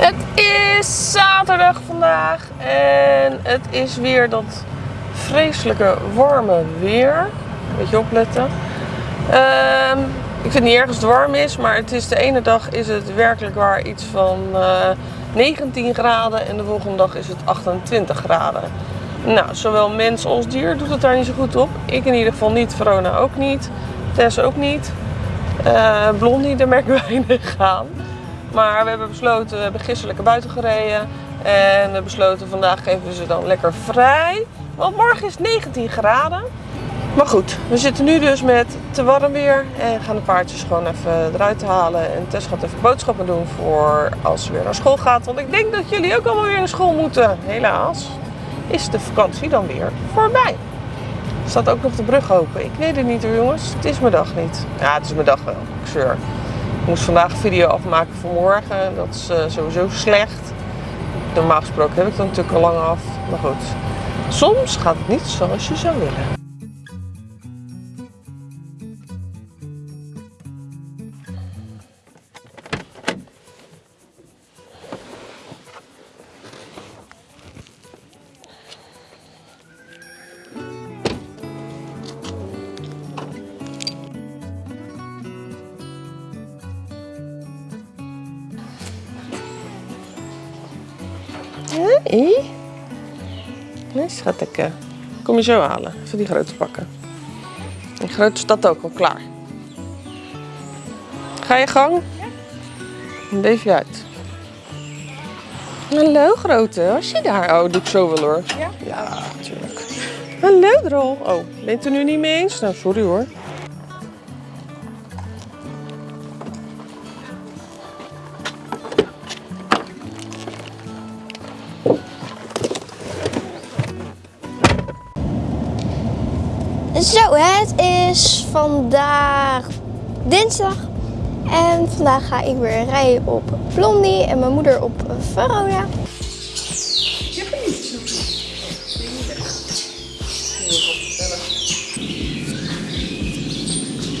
Het is zaterdag vandaag en het is weer dat vreselijke warme weer. Beetje opletten. Ehm, ik vind niet erg als het warm is, maar het is de ene dag is het werkelijk waar iets van eh, 19 graden en de volgende dag is het 28 graden. Nou, zowel mens als dier doet het daar niet zo goed op. Ik in ieder geval niet, Verona ook niet, Tess ook niet. Eh Blondie, daar merken we weinig aan. Maar we hebben besloten, we hebben gisteren buiten gereden. En we besloten, vandaag geven we ze dan lekker vrij. Want morgen is het 19 graden. Maar goed, we zitten nu dus met te warm weer. En gaan de paardjes gewoon even eruit halen. En Tess gaat even boodschappen doen voor als ze weer naar school gaat. Want ik denk dat jullie ook allemaal weer naar school moeten. Helaas is de vakantie dan weer voorbij. Staat ook nog de brug open? Ik weet het niet hoor jongens. Het is mijn dag niet. Ja, het is mijn dag wel. Ik zeur. Moest vandaag een video afmaken voor morgen. Dat is eh, sowieso slecht. Normaal gesproken heb ik dat natuurlijk al lang af. Maar goed. Soms gaat het niet zoals je zou willen. Nee, schatje. Kom je zo halen. Even die grote pakken. Die grote staat ook al klaar. Ga je gang? Ja. Leef je uit. Hallo grote, was je daar? Oh, doe ik zo wel hoor. Ja? Ja, natuurlijk. Hallo Drol. Oh, ben je het er nu niet mee eens? Nou, sorry hoor. Vandaag dinsdag. En vandaag ga ik weer rijden op Blondie en mijn moeder op Verona.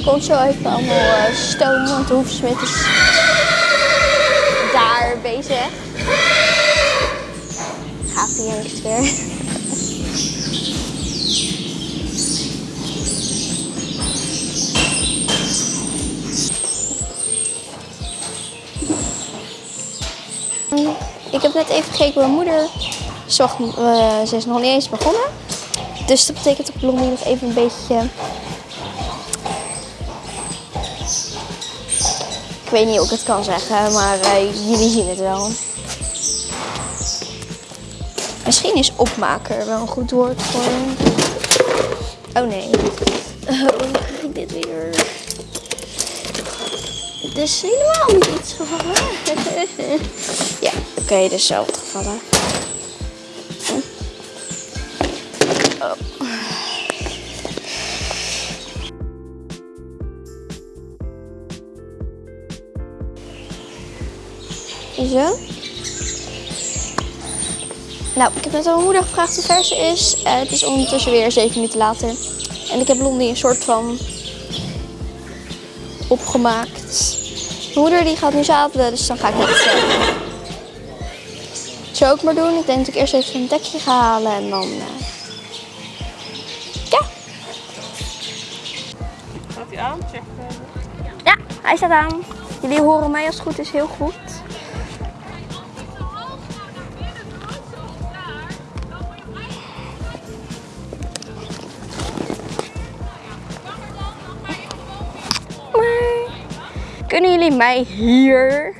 Komt zo even allemaal eh, stoom, want de hoefsmid is daar bezig. Gaat eens weer. Ik heb net even gekeken mijn moeder. Ze, eh, ze is nog niet eens begonnen. Dus dat betekent dat Blondie nog even een beetje... Ik weet niet hoe ik het kan zeggen, maar eh, jullie zien het wel. Misschien is opmaker wel een goed woord voor... Oh nee. Oh, hoe krijg ik dit weer? Het is helemaal niet iets gevallen. Oké, okay, dus gevallen. Oh. Zo. Nou, ik heb net aan mijn moeder gevraagd hoe ver ze is. Uh, het is ondertussen weer 7 minuten later. En ik heb Blondie een soort van opgemaakt. Mijn moeder die gaat nu zadelen, dus dan ga ik net zo ook maar doen. Ik denk dat ik eerst even een dekje ga halen en dan... Uh... Ja. Gaat hij aan? Check. Ja, hij staat aan. Jullie horen mij als het goed is heel goed. Kunnen jullie mij hier,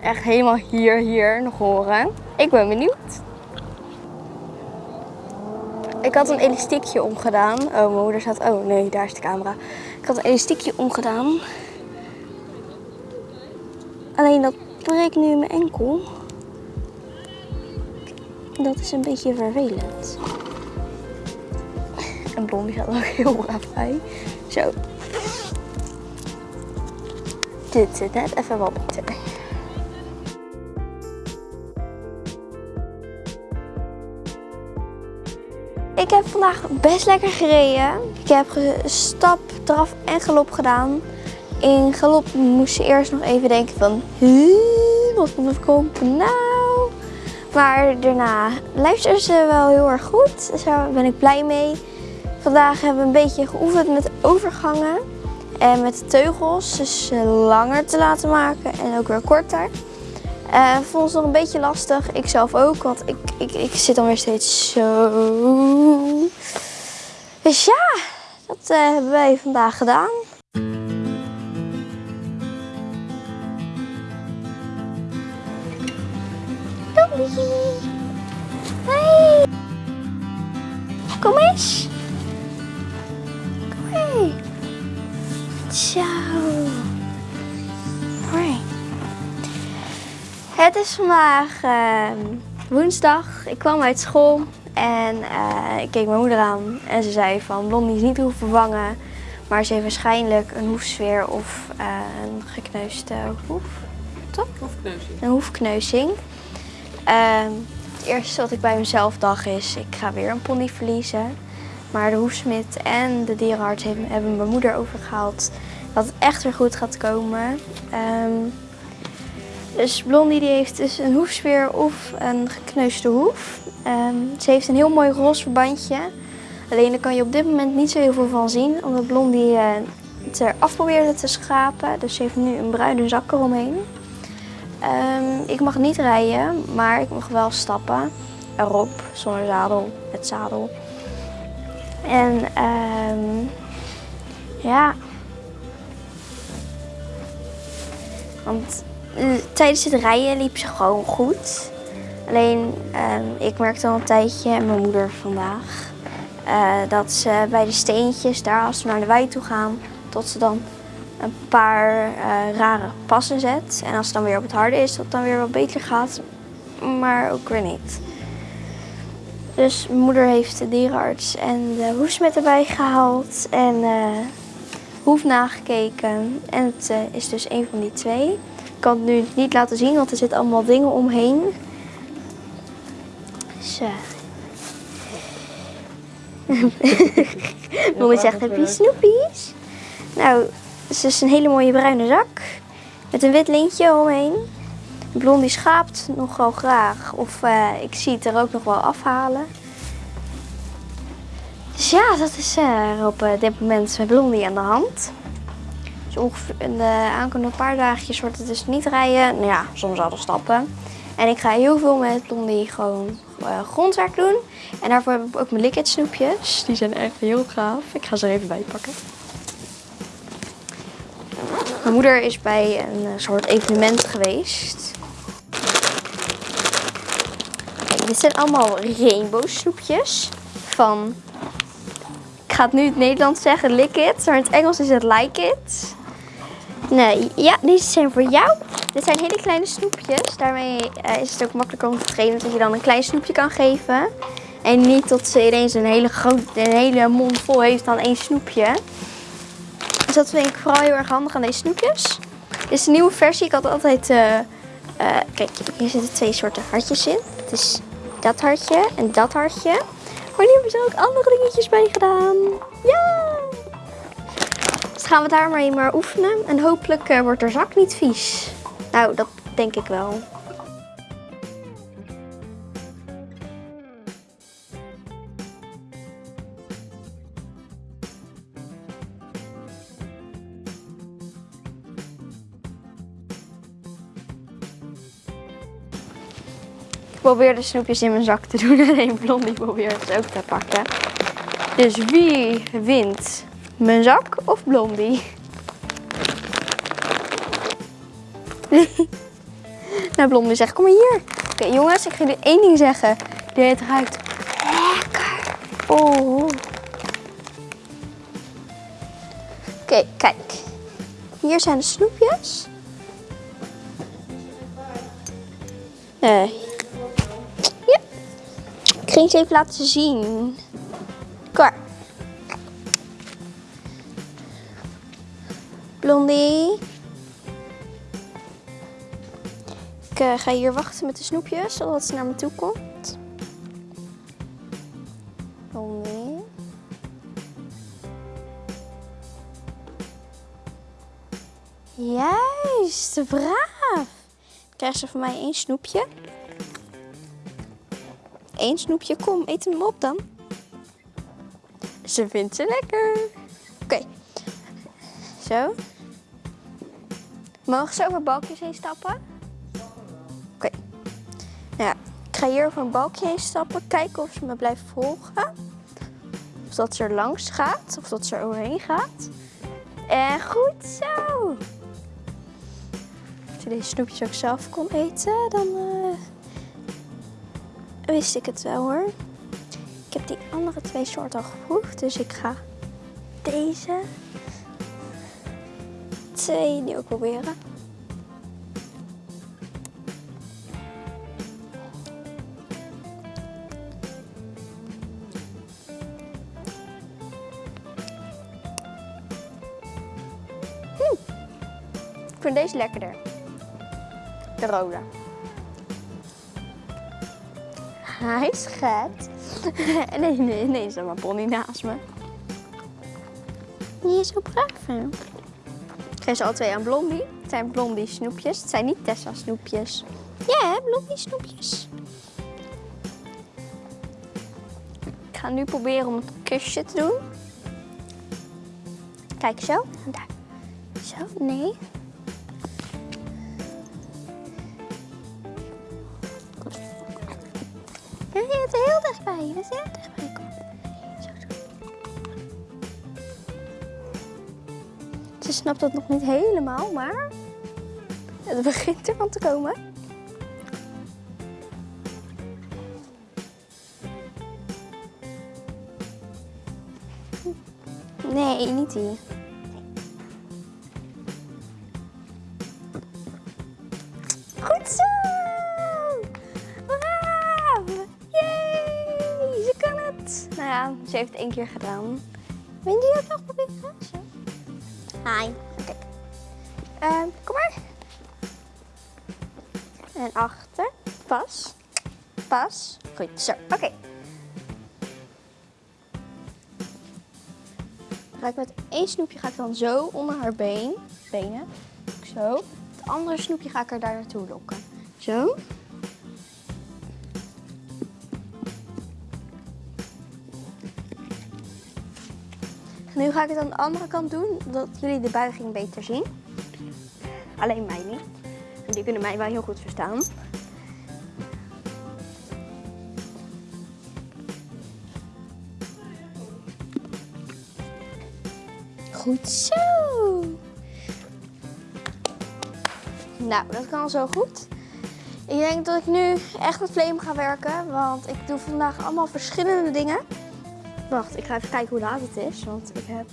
echt helemaal hier, hier nog horen? Ik ben benieuwd. Ik had een elastiekje omgedaan. Oh, mijn moeder zat... Oh nee, daar is de camera. Ik had een elastiekje omgedaan. Alleen dat breekt nu in mijn enkel. Dat is een beetje vervelend. En Blondie gaat ook heel braaf bij. Zo, dit zit net even wat beter. Ik heb vandaag best lekker gereden. Ik heb stap, draf en galop gedaan. In galop moest je eerst nog even denken van... Wat er komen? Nou, Maar daarna luisteren ze wel heel erg goed. Daar ben ik blij mee. Vandaag hebben we een beetje geoefend met overgangen. En met de teugels. Dus eh, langer te laten maken en ook weer korter. Uh, vond ze nog een beetje lastig. Ik zelf ook, want ik, ik, ik zit dan weer steeds zo. Dus ja, dat uh, hebben wij vandaag gedaan. Hey. Kom eens. Kom mee. Zo. Het is vandaag uh, woensdag. Ik kwam uit school en uh, ik keek mijn moeder aan. En ze zei van Blondie is niet hoeven vervangen. Maar ze heeft waarschijnlijk een hoefsfeer of uh, een gekneusde hoef. Toch? Hoefkneuzing. Een hoefkneuzing. Ehm, het eerste wat ik bij mezelf dacht is, ik ga weer een pony verliezen. Maar de hoefsmid en de dierenarts hebben mijn moeder overgehaald dat het echt weer goed gaat komen. Um, dus Blondie die heeft dus een hoefspeer of een gekneusde hoef. Um, ze heeft een heel mooi roze verbandje. Alleen daar kan je op dit moment niet zo heel veel van zien, omdat Blondie uh, het eraf probeerde te schrapen. Dus ze heeft nu een bruine zak eromheen. Um, ik mag niet rijden, maar ik mag wel stappen. Erop, zonder zadel, met zadel. En um, ja. Want tijdens het rijden liep ze gewoon goed. Alleen, um, ik merkte al een tijdje, en mijn moeder vandaag, uh, dat ze bij de steentjes, daar als we naar de wei toe gaan, tot ze dan een paar uh, rare passen zet. En als het dan weer op het harde is, dat het dan weer wat beter gaat. Maar ook weer niet. Dus mijn moeder heeft de dierenarts en de hoefsmet erbij gehaald. En uh, hoef nagekeken. En het is dus een van die twee. Ik kan het nu niet laten zien, want er zitten allemaal dingen omheen. Mommy zegt, heb je snoepies? Nou, het is een hele mooie bruine zak met een wit lintje omheen. Blondie schaapt nogal graag of uh, ik zie het er ook nog wel afhalen. Dus ja, dat is uh, op uh, dit moment met Blondie aan de hand. Dus ongeveer in de aankomende paar dagjes wordt het dus niet rijden. Nou ja, soms al stappen. En ik ga heel veel met Blondie gewoon grondwerk doen. En daarvoor heb ik ook mijn liquid snoepjes. Die zijn echt heel gaaf. Ik ga ze er even bij pakken. Mijn moeder is bij een soort evenement geweest. Kijk, dit zijn allemaal rainbow snoepjes van, ik ga het nu in het Nederlands zeggen, lick it, maar in het Engels is het like it. Nee, ja, deze zijn voor jou. Dit zijn hele kleine snoepjes. Daarmee uh, is het ook makkelijker om te trainen dat je dan een klein snoepje kan geven. En niet tot ze ineens een hele grote, een hele mond vol heeft aan één snoepje. Dus dat vind ik vooral heel erg handig aan deze snoepjes. Dit is een nieuwe versie. Ik had altijd... Uh, uh, kijk, hier zitten twee soorten hartjes in. Het is dat hartje en dat hartje. Maar nu hebben ze ook andere dingetjes bij gedaan. Ja! Gaan we daar maar oefenen. En hopelijk uh, wordt er zak niet vies. Nou, dat denk ik wel. Ik probeer de snoepjes in mijn zak te doen en blondie probeert ze ook te pakken. Dus wie wint? Mijn zak of blondie? nou, blondie zegt, kom maar hier. Oké, jongens, ik ga jullie één ding zeggen. Dit ruikt lekker. Oh. Oké, kijk. Hier zijn de snoepjes. Nee. Ja. Ik ging ze even laten zien. Blondie. Ik uh, ga hier wachten met de snoepjes, zodat ze naar me toe komt. Blondie. Juist, braaf. Krijgt ze van mij één snoepje. één snoepje. Kom, eet hem op dan. Ze vindt ze lekker. Oké. Zo. Mogen ze over balkjes heen stappen? Oké. Nou ja, ik ga hier over een balkje heen stappen. Kijken of ze me blijft volgen. Of dat ze er langs gaat. Of dat ze er overheen gaat. En goed zo. Als je deze snoepjes ook zelf kon eten, dan eh, wist ik het wel hoor. Ik heb die andere twee soorten al geproefd, dus ik ga deze twee nu ook proberen. Hm. Ik vind deze lekkerder. De rode. Hij nee, nee, is er maar pony naast me. Die is zo braaf? Geef ze al twee aan Blondie. Het zijn Blondie snoepjes. Het zijn niet Tessa snoepjes. Ja, hè, Blondie snoepjes. Ik ga nu proberen om een kusje te doen. Kijk, zo. Daar. Zo, nee. Bent er heel dichtbij. Je bent snapt dat nog niet helemaal, maar het begint ervan te komen. Nee, niet die. Goed zo! Braaf! Yay! Ze kan het! Nou ja, ze heeft het één keer gedaan. Wil je ook nog proberen? Ehm, kom maar. En achter. Pas. Pas. Goed, zo. Oké. Ga ik met één snoepje ga ik dan zo onder haar been. Benen. Zo. Het andere snoepje ga ik er daar naartoe lokken. Zo. Nu ga ik het aan de andere kant doen, zodat jullie de buiging beter zien. Alleen mij niet. Jullie kunnen mij wel heel goed verstaan. Goed zo. Nou, dat kan zo goed. Ik denk dat ik nu echt met Flame ga werken, want ik doe vandaag allemaal verschillende dingen. Wacht, ik ga even kijken hoe laat het is, want ik heb,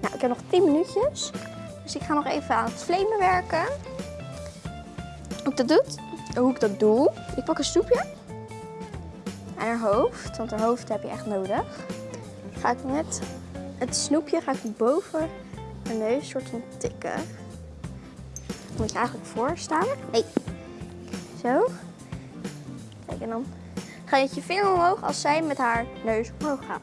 nou, ik heb nog 10 minuutjes. Dus ik ga nog even aan het flamen werken. Hoe ik dat doe? Hoe ik dat doe? Ik pak een snoepje aan haar hoofd, want haar hoofd heb je echt nodig. Ga ik met het snoepje ga ik boven haar neus soort van tikken. Moet je eigenlijk voor staan. Nee. Zo. Kijk, en dan ga je je vinger omhoog als zij met haar neus omhoog gaat.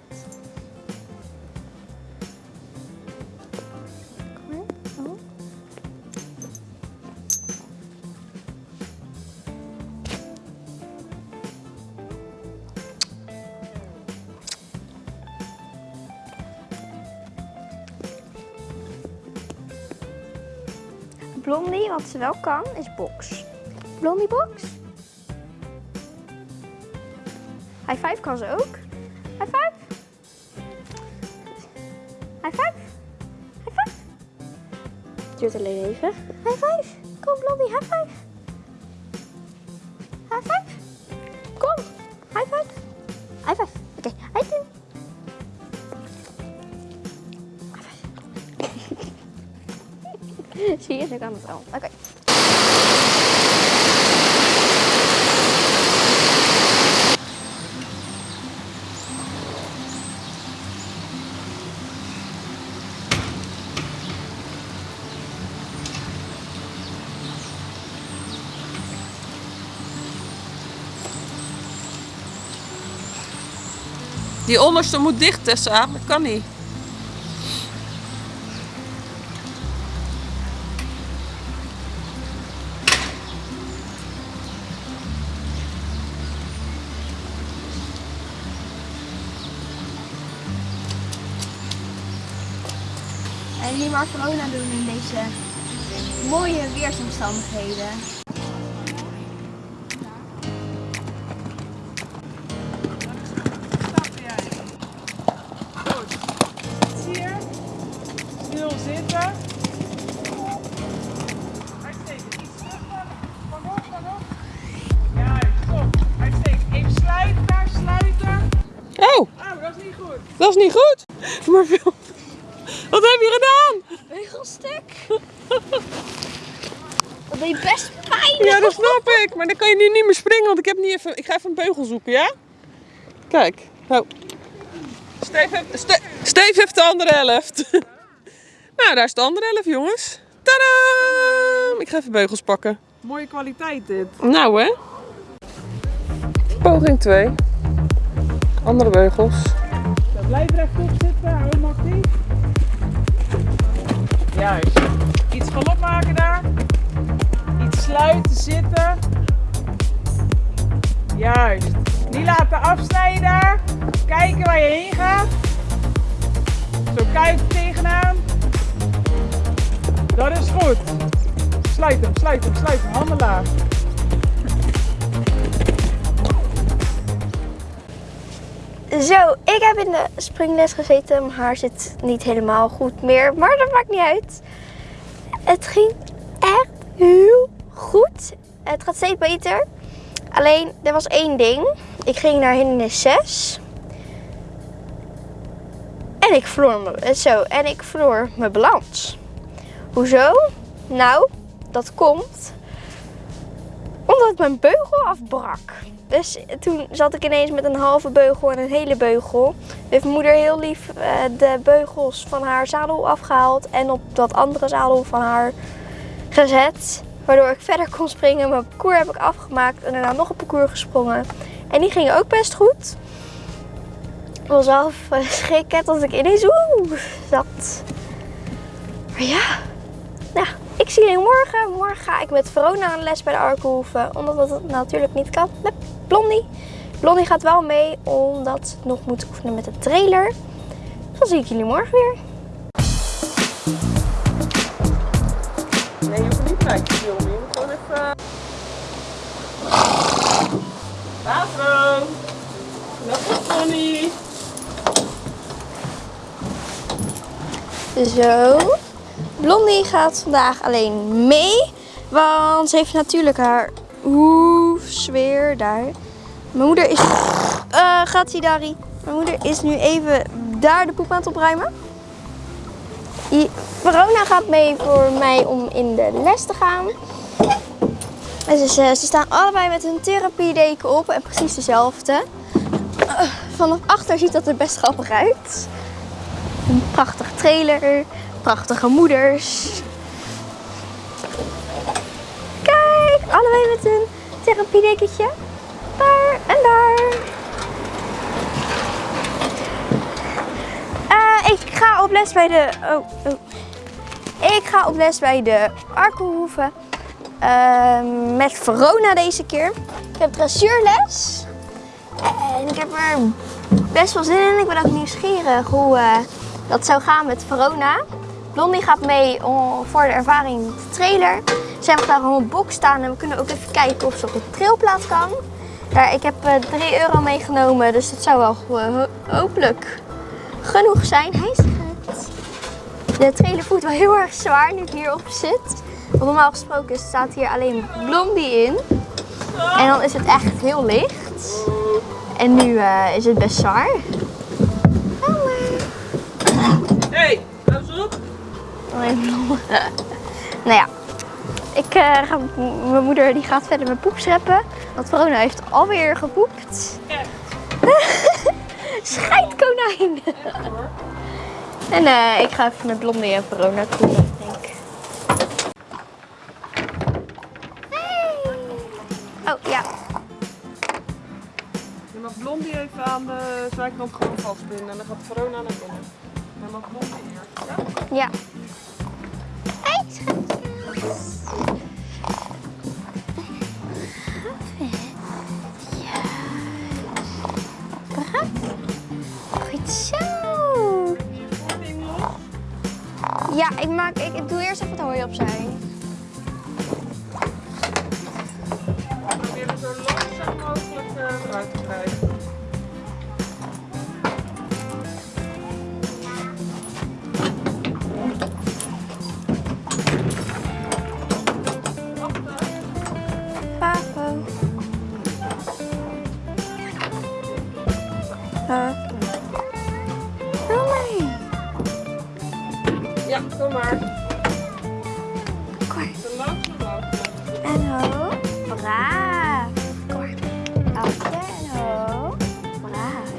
Blondie, wat ze wel kan, is box. Blondie box. High five kan ze ook. High five. High five. High five. Duurt alleen even. High five. Kom Blondie, high five. High five. Kom. High five. High five. Oké, high two. High five. Zie je, ze kan het wel. Oké. Die onderste moet dicht, Tessa. Dat kan niet. En die maar corona doen in deze mooie weersomstandigheden. Maar dan kan je nu niet meer springen, want ik, heb niet even, ik ga even een beugel zoeken, ja? Kijk. Nou. Steve heeft, Ste- Steve heeft de andere helft. nou, daar is de andere helft, jongens. Tadaa! Ik ga even beugels pakken. Mooie kwaliteit dit. Nou, hè? Poging 2. Andere beugels. Zo, blijf rechtop zitten, hou hem actief. Juist. Iets galop maken daar. Iets sluiten, zitten. Juist. Niet laten afsnijden. Kijken waar je heen gaat. Zo kuit tegenaan. Dat is goed. Sluit hem, sluit hem, sluit hem. Handen laag. Zo, ik heb in de springles gezeten. Mijn haar zit niet helemaal goed meer, maar dat maakt niet uit. Het ging echt heel goed. Het gaat steeds beter. Alleen, er was één ding. Ik ging naar hindernis 6. En ik verloor me, zo, en ik verloor mijn balans. Hoezo? Nou, dat komt omdat mijn beugel afbrak. Dus toen zat ik ineens met een halve beugel en een hele beugel. Heeft mijn moeder heel lief eh, de beugels van haar zadel afgehaald en op dat andere zadel van haar gezet. Waardoor ik verder kon springen. Mijn parcours heb ik afgemaakt en daarna nog een parcours gesprongen. En die ging ook best goed. Ik was wel schrikken tot ik ineens oeh zat. Maar ja, nou, ik zie jullie morgen. Morgen ga ik met Verona aan les bij de Arkenhoeven. Omdat dat natuurlijk niet kan met Blondie. Blondie gaat wel mee omdat ze nog moet oefenen met de trailer. Dan zie ik jullie morgen weer. Nee, je hoeft niet gelijk te filmen. Je moet gewoon even... Zo. Blondie gaat vandaag alleen mee. Want ze heeft natuurlijk haar oefsfeer daar. Mijn moeder is... eh gaat Dari? Mijn moeder is nu even daar de poep aan het opruimen. Verona gaat mee voor mij om in de les te gaan. Dus, ze staan allebei met hun therapiedeken op en precies dezelfde. Vanaf achter ziet dat er best grappig uit. Een prachtige trailer, prachtige moeders. Kijk, allebei met een therapiedekentje. Daar en daar. Eh, ik ga op les bij de. Oh, oh. Ik ga op les bij de Arkelhoeven. Ehm, met Verona deze keer. Ik heb dressuurles. En ik heb er best wel zin in. Ik ben ook nieuwsgierig hoe eh, dat zou gaan met Verona. Blondie gaat mee voor de ervaring de trailer. Zij mag daar op een box staan en we kunnen ook even kijken of ze op de trailplaat kan. Ik heb eh 3 euro meegenomen, dus dat zou wel eh, ho- hopelijk genoeg zijn. Hij is het. De trailer voelt wel heel erg zwaar nu ik hierop zit. Want normaal gesproken staat hier alleen Blondie in. En dan is het echt heel licht. En nu eh, is het best zwaar. Hey, hou eens op! Nou ja, ik eh, ga, mijn moeder die gaat verder met poep scheppen. Want Verona heeft alweer gepoept. Scheidkonijn! en eh, ik ga even met Blondie en Verona koelen, denk ik. Hey. Oh ja, Je mag Blondie even aan de zijkant gewoon vastbinden en dan gaat Verona naar binnen. En dan mag Blondie hier. Ja? ja. Hey, schat. Ja, ik, maak, ik, doe eerst even het hooi opzij. We proberen zo langzaam mogelijk eh, eruit te krijgen. Maar. Oké, ho. Braaf.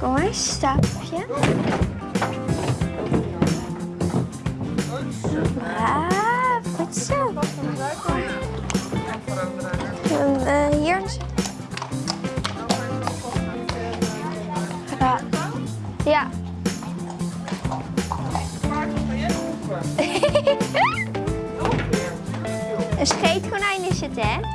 Kom maar, stapje. Braaf. Goed zo. En eh, hier. Ja. Ja. Een scheetkonijn is het, hè?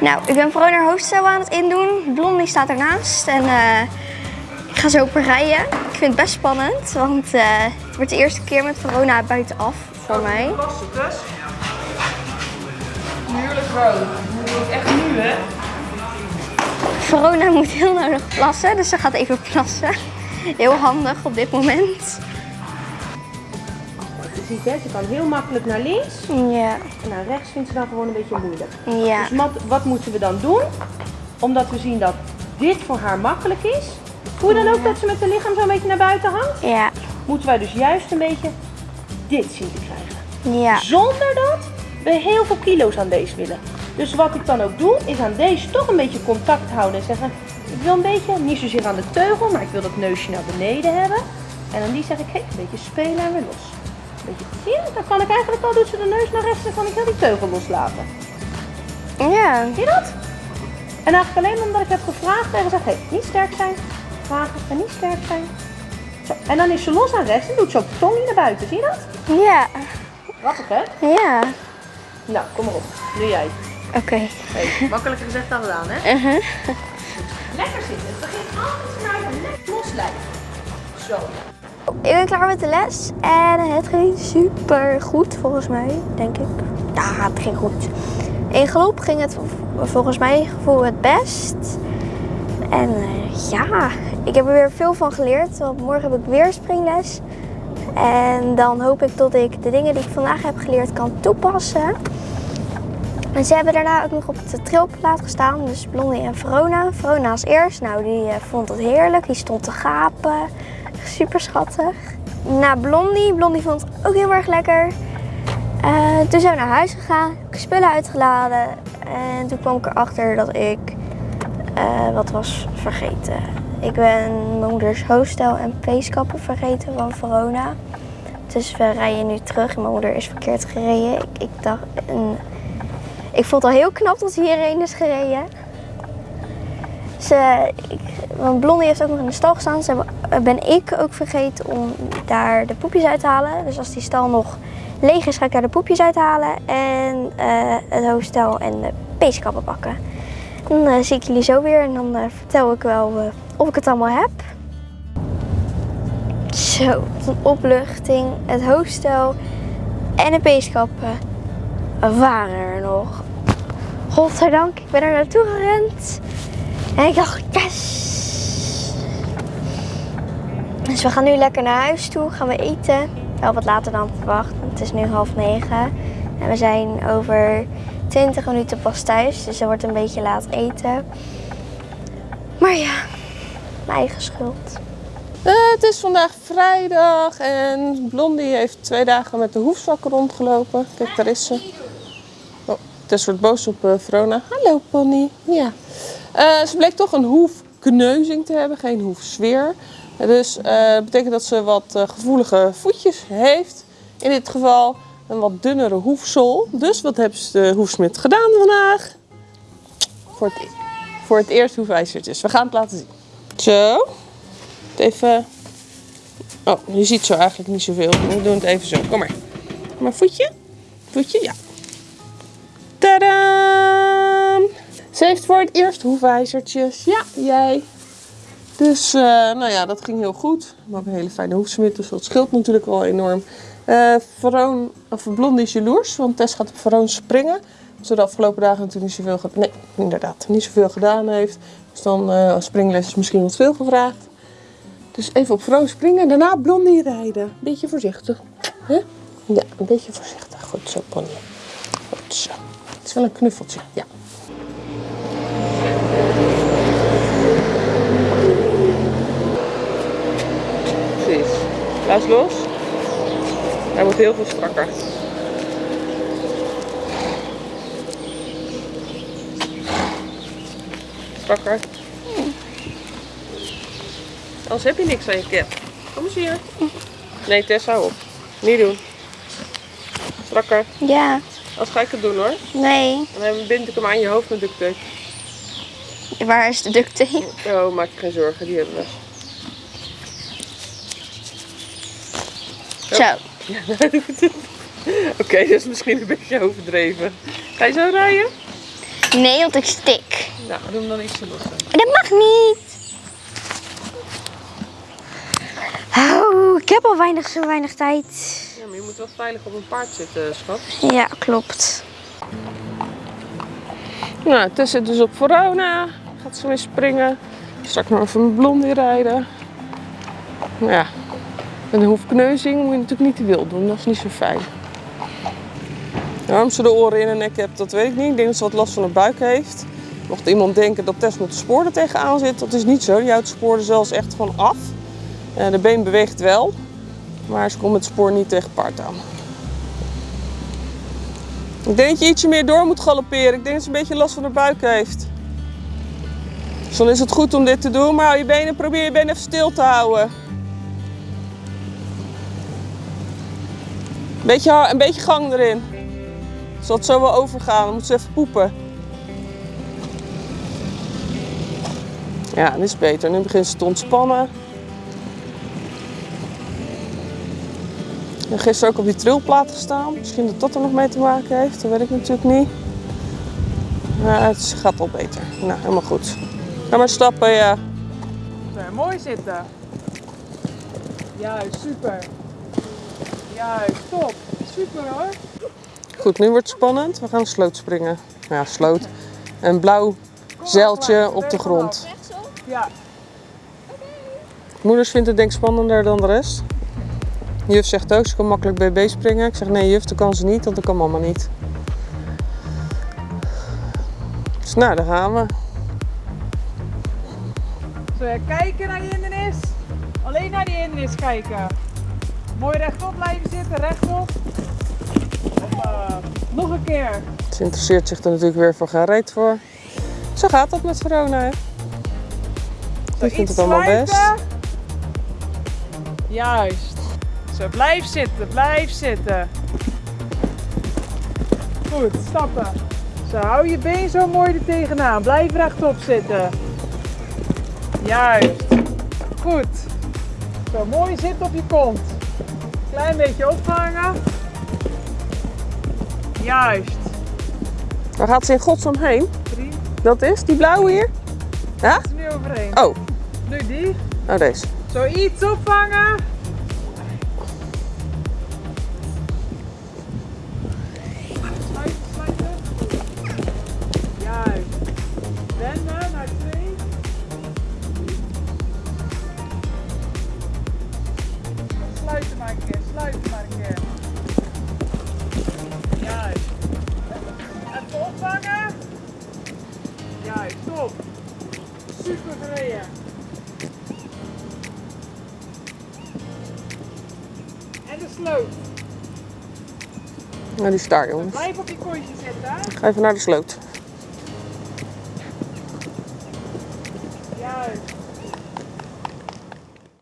Nou, ik ben vooral naar hoofdstel aan het indoen. Blondie staat ernaast en eh, ik ga zo rijden. Ik vind het best spannend, want eh, het wordt de eerste keer met Verona buitenaf voor mij. Rood. Je moet echt nu, hè? Verona moet heel nodig plassen, dus ze gaat even plassen. Heel handig op dit moment. Ziet, hè, ze kan heel makkelijk naar links Ja, en naar rechts vindt ze dan gewoon een beetje moeilijk. ja, Dus wat, wat moeten we dan doen? Omdat we zien dat dit voor haar makkelijk is. Voel je dan ook dat ze met haar lichaam zo een beetje naar buiten hangt? ja, Moeten wij dus juist een beetje dit zien te krijgen. ja. Zonder dat we heel veel kilo's aan deze willen. Dus wat ik dan ook doe, is aan deze toch een beetje contact houden en zeggen... Ik wil een beetje, niet zozeer aan de teugel, maar ik wil dat neusje naar beneden hebben. En aan die zeg ik, hey, een beetje spelen en weer los. Je, dan kan ik eigenlijk al, doet ze de neus naar rechts en kan ik heel die teugel loslaten. Ja, Zie je dat? En eigenlijk alleen omdat ik heb gevraagd tegen zeg, hey, niet sterk zijn, vragen en niet sterk zijn. Zo. En dan is ze los aan rechts en doet ze ook de tong hier naar buiten, zie je dat? ja, Grappig hè? ja. Nou, kom maar op. Nu jij. Oké. Hey, makkelijker gezegd dan gedaan, hè? Uh-huh. Lekker zitten. Het begint altijd vanuit een lekker los lijf. Zo. Ik ben klaar met de les en het ging super goed volgens mij, denk ik. Ja, het ging goed. In galop ging het volgens mij het best. En eh, ja, ik heb er weer veel van geleerd, want morgen heb ik weer springles. En dan hoop ik dat ik de dingen die ik vandaag heb geleerd kan toepassen. En ze hebben daarna ook nog op de trilplaat gestaan, dus Blondie en Verona. Verona als eerst, nou die eh, vond het heerlijk, die stond te gapen. Super schattig. Na Blondie, Blondie vond het ook heel erg lekker. Eh, toen zijn we naar huis gegaan, ik spullen uitgeladen. En toen kwam ik erachter dat ik eh, wat was vergeten. Ik ben mijn moeders hoofdstel en peeskappen vergeten van Verona. Dus we rijden nu terug mijn moeder is verkeerd gereden. Ik, ik dacht, ik vond het al heel knap dat ze hierheen is gereden. Ze, want Blondie heeft ook nog in de stal gestaan. Ze ben ik ook vergeten om daar de poepjes uit te halen. Dus als die stal nog leeg is, ga ik daar de poepjes uithalen. En eh, het hoofdstel en de peeskappen pakken. Dan eh, zie ik jullie zo weer en dan eh, vertel ik wel of ik het allemaal heb. Zo, een opluchting. Het hoofdstel en de peeskappen waren er nog. Godzijdank, ik ben er naartoe gerend. En ik dacht, yes! Dus we gaan nu lekker naar huis toe, gaan we eten. Wel wat later dan verwacht, het is nu half negen. En we zijn over 20 minuten pas thuis, dus er wordt een beetje laat eten. Maar ja, mijn eigen schuld. Het is vandaag vrijdag en Blondie heeft twee dagen met de hoefzak rondgelopen. Kijk, daar is ze. Tess wordt boos op eh, Verona. Hallo pony. Ja. Eh, ze bleek toch een hoefkneuzing te hebben, geen hoefsfeer. Dus eh, dat betekent dat ze wat gevoelige voetjes heeft. In dit geval een wat dunnere hoefsol. Dus wat heeft de hoefsmid gedaan vandaag? Voor het, voor het eerst hoefijzertjes. We gaan het laten zien. Zo. Even. Oh, je ziet zo eigenlijk niet zoveel. We doen het even zo. Kom maar. Kom maar, voetje. Voetje, ja. Tadaa! Ze heeft voor het eerst hoefijzertjes. Ja, jij. Dus, eh, nou ja, dat ging heel goed. We hebben een hele fijne hoefsmid, dus dat scheelt natuurlijk wel enorm. Veroon, of Blondie is jaloers, want Tess gaat op Veroon springen. Ze de afgelopen dagen natuurlijk niet zoveel, nee, inderdaad, niet zoveel gedaan heeft. Dus dan eh springles is misschien wat veel gevraagd. Dus even op Veroon springen en daarna Blondie rijden. Beetje voorzichtig. hè? Ja, een beetje voorzichtig. Goed zo, Pony. Goed zo. Het is wel een knuffeltje, ja. Precies. Laat los. Hij wordt heel veel strakker. Strakker. Anders heb je niks aan je cap. Kom eens hier. Nee, Tess, hou op. Niet doen. Strakker. Ja, Als ga ik het doen hoor. nee. Dan bind ik hem aan je hoofd met duct tape. Waar is de duct tape? Oh, maak je geen zorgen, die hebben we. Zo. Oké, dat is misschien een beetje overdreven. Ga je zo rijden? Nee, want ik stik. Nou, doe hem dan ietsje losser. Dat mag niet. Oh, ik heb al weinig, zo weinig tijd. Maar je moet wel veilig op een paard zitten, schat. Ja, klopt. Nou, Tess zit dus op Verona. Gaat ze weer springen. Straks nog even een blondie rijden. Nou ja, met een hoefkneuzing moet je natuurlijk niet te wild doen. Dat is niet zo fijn. Waarom ze de oren in haar nek hebt, dat weet ik niet. Ik denk dat ze wat last van haar buik heeft. Mocht iemand denken dat Tess met de spoor er tegenaan zit, dat is niet zo. Die houdt de spoor er zelfs echt van af. Eh, de been beweegt wel, maar ze komt het spoor niet tegen paard aan. Ik denk dat je ietsje meer door moet galopperen. Ik denk dat ze een beetje last van haar buik heeft. Dus dan is het goed om dit te doen, maar je benen, probeer je benen even stil te houden. Beetje, ha- een beetje gang erin. Zal het zo wel overgaan, dan moet ze even poepen. Ja, dit is beter. Nu begint ze te ontspannen. Heb gisteren ook op die trilplaat gestaan. Misschien dat dat er nog mee te maken heeft. Dat weet ik natuurlijk niet. Maar het gaat wel beter. Nou, helemaal goed. Ga maar stappen, ja. Zo, mooi zitten. Juist, super. Juist, top. Super hoor. Goed, nu wordt het spannend. We gaan sloot springen. Ja, sloot. Een blauw zeiltje op de grond. Ja, Moeders vindt het denk ik spannender dan de rest. Juf zegt ook, ze kan makkelijk BB springen. Ik zeg nee juf, dat kan ze niet, want dat kan mama niet. Dus nou, daar gaan we. Je kijken naar die hindernis? Alleen naar die hindernis kijken. Mooi rechtop blijven zitten, rechtop. Nog een keer. Ze interesseert zich er natuurlijk weer voor reet voor. Zo gaat dat met Verona, hè? Die vindt het allemaal best. Juist. Blijf zitten, blijf zitten. Goed, stappen. Zo, hou je been zo mooi er tegenaan. Blijf rechtop zitten. Juist. Goed. Zo, mooi zitten op je kont. Klein beetje ophangen. Juist. Waar gaat ze in godsnaam heen? Drie. Dat is die blauwe hier? Ja? Is er nu overheen. Oh, Nu die. oh deze. Zo, iets opvangen. Nou, die jongens. Blijf op je kontje zitten. hè? Ga even naar de sloot.